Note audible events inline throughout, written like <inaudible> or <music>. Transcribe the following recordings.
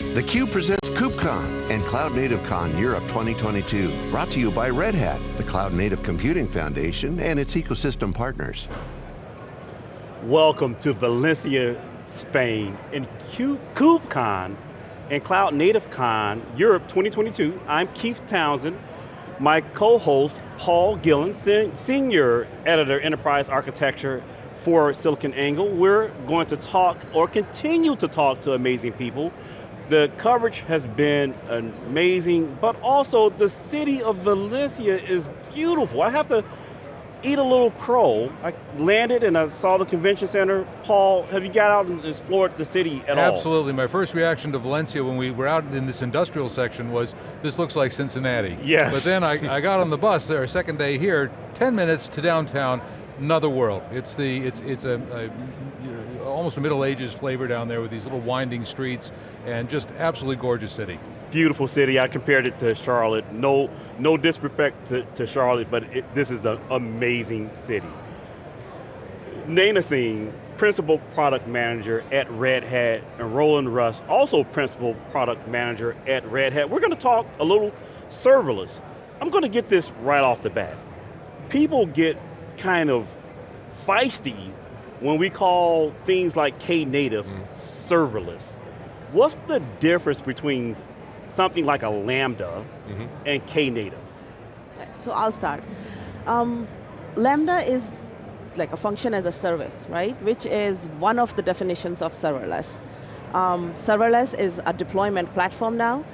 theCUBE presents KubeCon and Cloud Native Con Europe 2022. Brought to you by Red Hat, the Cloud Native Computing Foundation and its ecosystem partners. Welcome to Valencia, Spain, and KubeCon and Cloud Native Con Europe 2022. I'm Keith Townsend. My co-host, Paul Gillen, Senior Editor, Enterprise Architecture for SiliconANGLE. We're going to talk, or continue to talk to amazing people the coverage has been amazing, but also the city of Valencia is beautiful. I have to eat a little crow. I landed and I saw the convention center. Paul, have you got out and explored the city at Absolutely. all? Absolutely, my first reaction to Valencia when we were out in this industrial section was, this looks like Cincinnati. Yes. But then I, I got on the bus there, second day here, 10 minutes to downtown, another world. It's the it's it's a, a almost a Middle Ages flavor down there with these little winding streets and just absolutely gorgeous city. Beautiful city. I compared it to Charlotte. No no disrespect to, to Charlotte, but it, this is an amazing city. Naina Singh, Principal Product Manager at Red Hat, and Roland Huss, also Principal Product Manager at Red Hat. We're going to talk a little serverless. I'm going to get this right off the bat. People get kind of feisty when we call things like Knative mm. serverless. What's the difference between something like a Lambda mm -hmm. and Knative? So I'll start. Um, Lambda is like a function as a service, right? Which is one of the definitions of serverless. Um, serverless is a deployment platform now.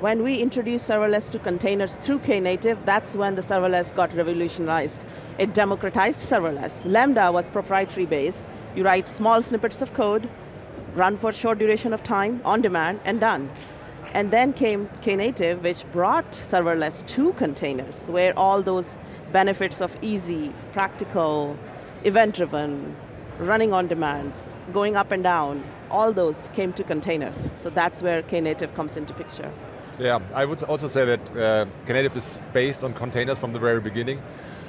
When we introduced serverless to containers through Knative, that's when the serverless got revolutionized it democratized serverless. Lambda was proprietary based. You write small snippets of code, run for short duration of time, on demand, and done. And then came Knative, which brought serverless to containers, where all those benefits of easy, practical, event-driven, running on demand, going up and down, all those came to containers. So that's where Knative comes into picture. Yeah, I would also say that uh, Knative is based on containers from the very beginning.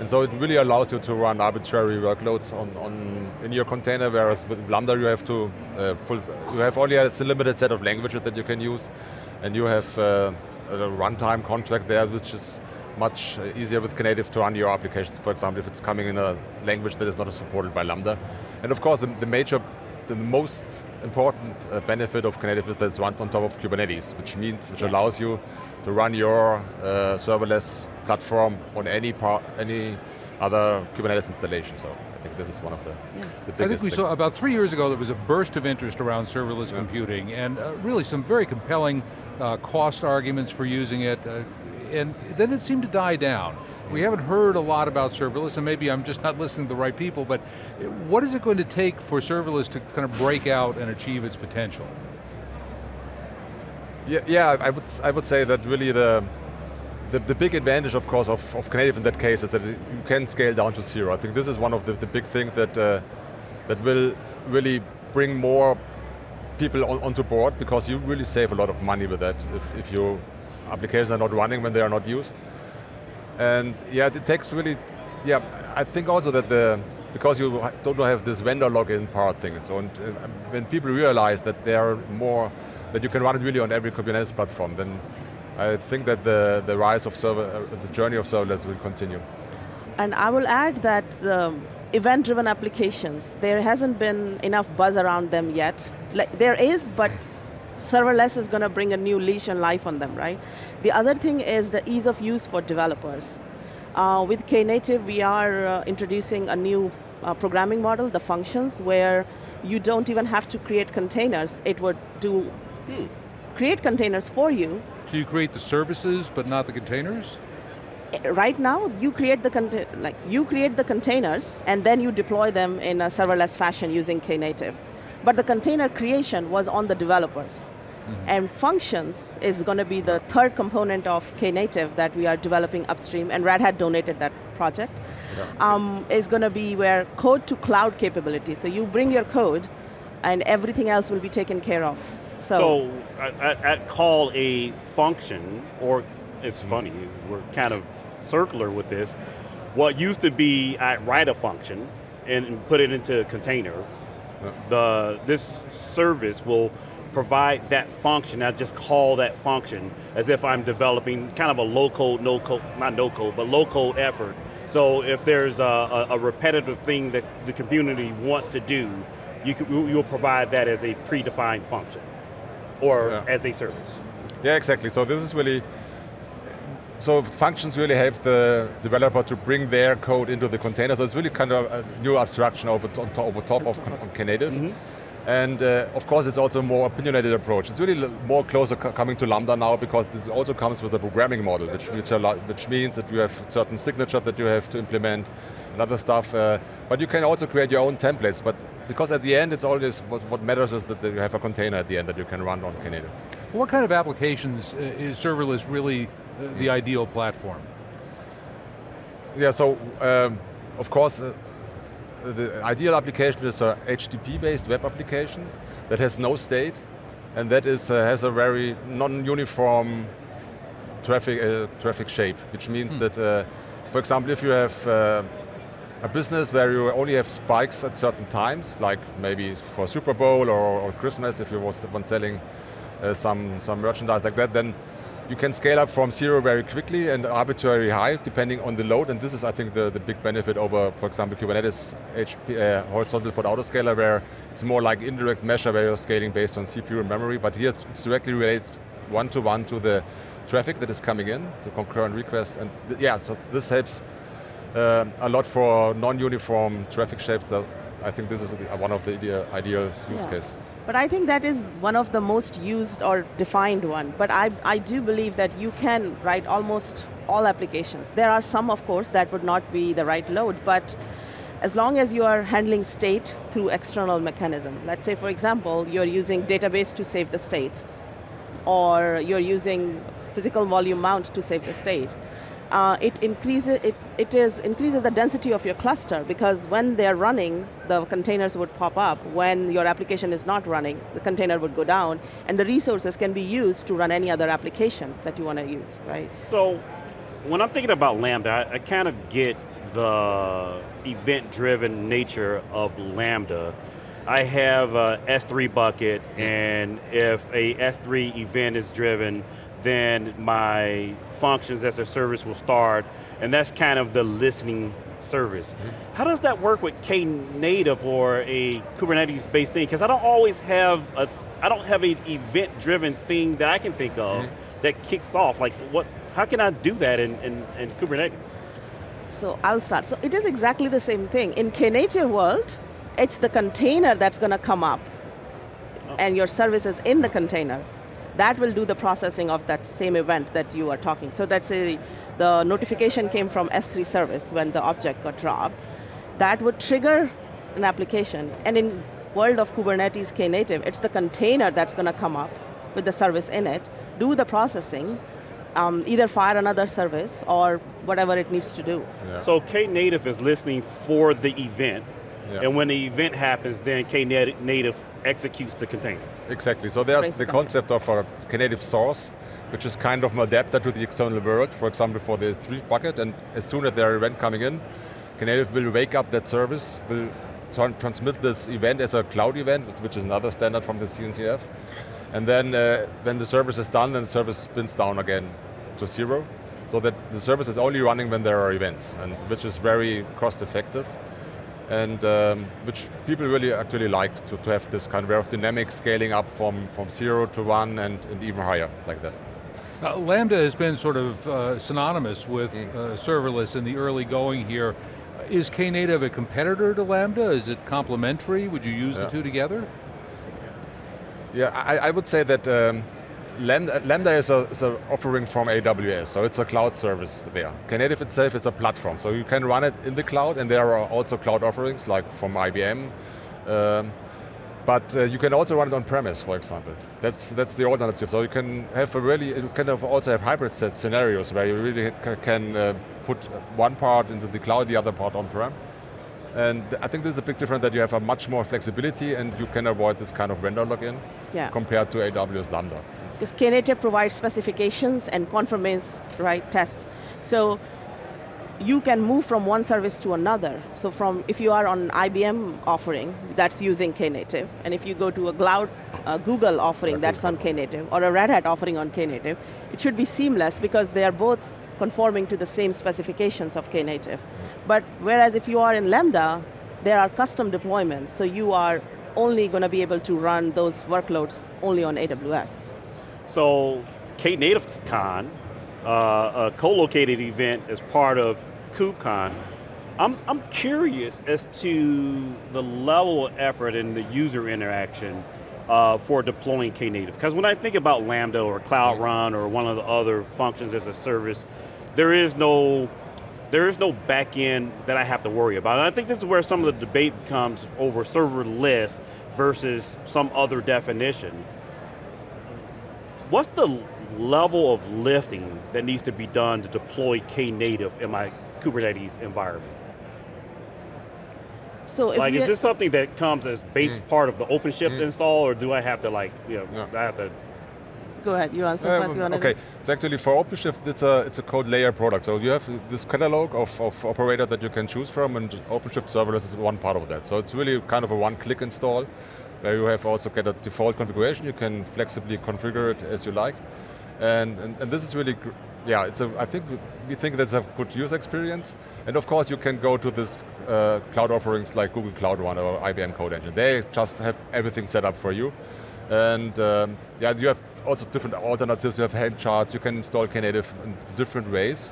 And so it really allows you to run arbitrary workloads on, on in your container, whereas with Lambda you have to, uh, full, you have only a limited set of languages that you can use, and you have uh, a runtime contract there, which is much easier with Knative to run your applications, for example, if it's coming in a language that is not supported by Lambda. And of course, the, the major, the most important uh, benefit of Knative is that it's run on top of Kubernetes, which means, which yes. allows you to run your uh, serverless platform on any part, any other Kubernetes installation. So I think this is one of the, yeah. the biggest. I think we saw about three years ago there was a burst of interest around serverless yeah. computing and uh, really some very compelling uh, cost arguments for using it. Uh, and then it seemed to die down. We haven't heard a lot about serverless, and maybe I'm just not listening to the right people, but what is it going to take for serverless to kind of break out and achieve its potential? Yeah, yeah I, would, I would say that really the, the, the, big advantage, of course, of, of Knative in that case is that it, you can scale down to zero. I think this is one of the, the big things that, uh, that will really bring more people on, onto board because you really save a lot of money with that if, if your applications are not running when they are not used. And yeah, it takes really, yeah, I think also that the, because you don't have this vendor lock-in part thing, so and, uh, when people realize that there are more, that you can run it really on every Kubernetes platform, then I think that the, the rise of server, uh, the journey of serverless will continue. And I will add that the event-driven applications, there hasn't been enough buzz around them yet. Like, there is, but serverless is going to bring a new leash and life on them, right? The other thing is the ease of use for developers. Uh, with Knative, we are uh, introducing a new uh, programming model, the functions, where you don't even have to create containers. It would do, hmm, create containers for you, so you create the services, but not the containers? Eh, right now, you create the like you create the containers, and then you deploy them in a serverless fashion using Knative. But the container creation was on the developers. Mm -hmm. And functions is going to be the third component of Knative that we are developing upstream, and Red Hat donated that project. Yeah. Um, is going to be where code to cloud capability. So you bring your code, and everything else will be taken care of. So, so at, at, call a function, or it's funny, we're kind of circular with this, what used to be I write a function and put it into a container, yeah. the, this service will provide that function, I just call that function as if I'm developing kind of a low code, no code, not no code, but low code effort. So if there's a, a, repetitive thing that the community wants to do, you you'll provide that as a predefined function or yeah. as a service. Yeah, exactly. So this is really, so functions really help the developer to bring their code into the container. So it's really kind of a new abstraction over, top, over top of, of Knative. Mm -hmm. And uh, of course it's also a more opinionated approach. It's really more closer coming to Lambda now because this also comes with a programming model, which, which, which means that you have certain signatures that you have to implement and other stuff. Uh, but you can also create your own templates, but because at the end it's always, what, what matters is that you have a container at the end that you can run on Knative. What kind of applications uh, is serverless really uh, the ideal platform? Yeah, so um, of course, uh, the ideal application is a HTTP-based web application that has no state, and that is, uh, has a very non-uniform traffic, uh, traffic shape, which means hmm. that, uh, for example, if you have uh, a business where you only have spikes at certain times, like maybe for Super Bowl or, or Christmas, if you was one selling uh, some, some merchandise like that, then you can scale up from zero very quickly and arbitrarily high, depending on the load, and this is, I think, the, the big benefit over, for example, Kubernetes HP, uh, horizontal pod autoscaler, where it's more like indirect measure where you're scaling based on CPU and memory, but here it's directly related one-to-one -to, -one to the traffic that is coming in, the concurrent requests, and yeah, so this helps uh, a lot for non-uniform traffic shapes. That I think this is one of the ideal, ideal use yeah. case. But I think that is one of the most used or defined one. But I, I do believe that you can write almost all applications. There are some, of course, that would not be the right load, but as long as you are handling state through external mechanism. Let's say, for example, you're using database to save the state, or you're using physical volume mount to save the state uh, it increases it, it is increases the density of your cluster because when they're running, the containers would pop up. When your application is not running, the container would go down, and the resources can be used to run any other application that you want to use, right? So, when I'm thinking about Lambda, I, I kind of get the event-driven nature of Lambda. I have a S3 bucket, and if a S3 event is driven, then my functions as a service will start, and that's kind of the listening service. Mm -hmm. How does that work with Knative or a Kubernetes-based thing? Because I don't always have a, I don't have an event-driven thing that I can think of mm -hmm. that kicks off. Like, what? How can I do that in, in, in Kubernetes? So I'll start. So it is exactly the same thing. In Knative world, it's the container that's going to come up, oh. and your service is in the container that will do the processing of that same event that you are talking. So that's a, the notification came from S3 service when the object got dropped. That would trigger an application. And in world of Kubernetes Knative, it's the container that's going to come up with the service in it, do the processing, um, either fire another service or whatever it needs to do. Yeah. So Knative is listening for the event, yeah. and when the event happens, then Knative executes the container. Exactly, so there's the concept of a Knative source, which is kind of an adapter to the external world, for example for the three bucket, and as soon as there are event coming in, Knative will wake up that service, will transmit this event as a cloud event, which is another standard from the CNCF, and then uh, when the service is done, then the service spins down again to zero, so that the service is only running when there are events, and which is very cost effective and um, which people really actually like to, to have this kind of, of dynamic scaling up from, from zero to one and, and even higher like that. Uh, Lambda has been sort of uh, synonymous with mm. uh, serverless in the early going here. Is Knative a competitor to Lambda? Is it complementary? Would you use yeah. the two together? Yeah, I, I would say that um, Lambda, Lambda is, a, is a offering from AWS, so it's a cloud service there. Knative itself is a platform, so you can run it in the cloud, and there are also cloud offerings, like from IBM. Um, but uh, you can also run it on premise, for example. That's that's the alternative. So you can have a really, you can have also have hybrid set scenarios where you really can uh, put one part into the cloud, the other part on-prem. And I think there's a big difference that you have a much more flexibility and you can avoid this kind of vendor lock-in yeah. compared to AWS Lambda because Knative provides specifications and conformance right tests. So you can move from one service to another. So from, if you are on IBM offering, that's using Knative, and if you go to a cloud, uh, Google offering, that's on Knative, or a Red Hat offering on Knative, it should be seamless because they are both conforming to the same specifications of Knative. But whereas if you are in Lambda, there are custom deployments, so you are only going to be able to run those workloads only on AWS. So, Knative Con, uh, a co-located event as part of KubeCon, I'm, I'm curious as to the level of effort and the user interaction uh, for deploying Knative. Because when I think about Lambda or Cloud Run or one of the other functions as a service, there is no there is no back end that I have to worry about. And I think this is where some of the debate comes over serverless versus some other definition. What's the level of lifting that needs to be done to deploy Knative in my Kubernetes environment? So like, is this something that comes as base mm. part of the OpenShift mm. install, or do I have to like, you know, I have to Go ahead, you answer um, first. You okay, so actually for OpenShift, it's a, it's a code layer product. So you have this catalog of, of operator that you can choose from, and OpenShift serverless is one part of that. So it's really kind of a one-click install, where you have also get a default configuration. You can flexibly configure it as you like. And, and, and this is really, yeah, it's a, I think we think that's a good user experience. And of course you can go to this uh, cloud offerings like Google Cloud Run or IBM Code Engine. They just have everything set up for you. And um, yeah, you have also different alternatives. You have Helm charts, you can install Knative in different ways,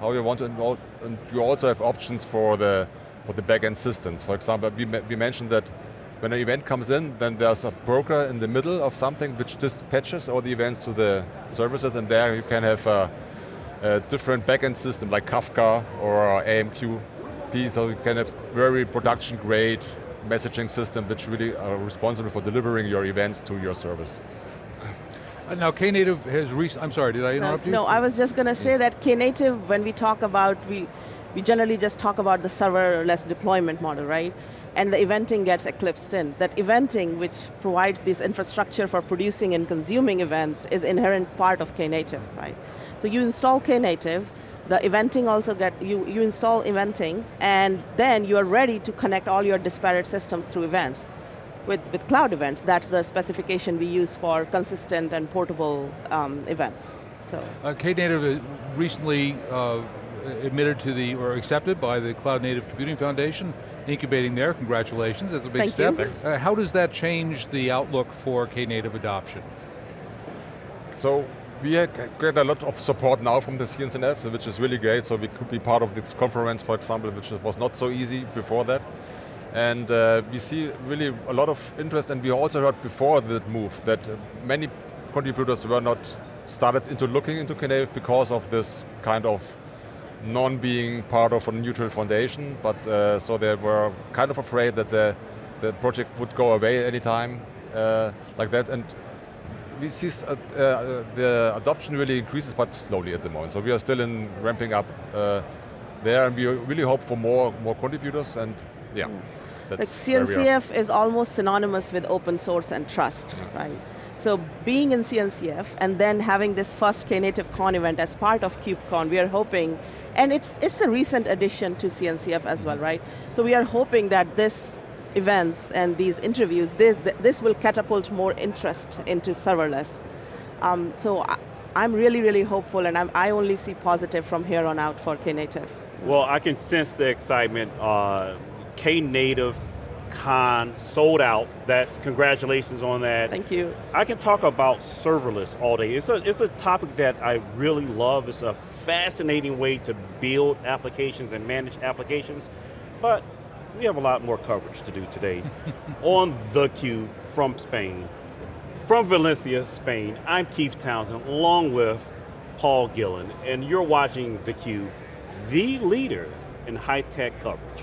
how you want to install, and you also have options for the, for the backend systems. For example, we, we mentioned that when an event comes in, then there's a broker in the middle of something which dispatches all the events to the services, and there you can have a, a different backend system like Kafka or AMQP, so you can have very production grade messaging system which really are responsible for delivering your events to your service. Uh, now Knative has recent, I'm sorry, did I interrupt no, you? No, I was just going to say that Knative, when we talk about, we, we generally just talk about the serverless deployment model, right? And the eventing gets eclipsed in. That eventing, which provides this infrastructure for producing and consuming event, is inherent part of Knative, right? So you install Knative, the eventing also get, you, you install eventing, and then you are ready to connect all your disparate systems through events with, with cloud events, that's the specification we use for consistent and portable um, events. So. Uh, Knative recently uh, admitted to the, or accepted by the Cloud Native Computing Foundation, incubating there, congratulations, that's a big Thank step. Uh, how does that change the outlook for Knative adoption? So, we get a lot of support now from the CNCF, which is really great, so we could be part of this conference, for example, which was not so easy before that. And uh, we see really a lot of interest and we also heard before that move that many contributors were not started into looking into Knative because of this kind of non-being part of a neutral foundation, but uh, so they were kind of afraid that the, the project would go away anytime uh, like that. And we see uh, uh, the adoption really increases, but slowly at the moment. So we are still in ramping up uh, there, and we really hope for more more contributors. And yeah. That's like CNCF is almost synonymous with open source and trust, yeah. right? So being in CNCF and then having this first Knative Con event as part of KubeCon, we are hoping, and it's, it's a recent addition to CNCF as well, right? So we are hoping that this events and these interviews, this, this will catapult more interest into serverless. Um, so I, am really, really hopeful and I'm, i only see positive from here on out for Knative. Well, I can sense the excitement. Uh, Knative Con sold out. That congratulations on that. Thank you. I can talk about serverless all day. It's a it's a topic that I really love. It's a fascinating way to build applications and manage applications, but we have a lot more coverage to do today <laughs> on theCUBE from Spain. From Valencia, Spain, I'm Keith Townsend, along with Paul Gillen, and you're watching theCUBE, the leader in high-tech coverage.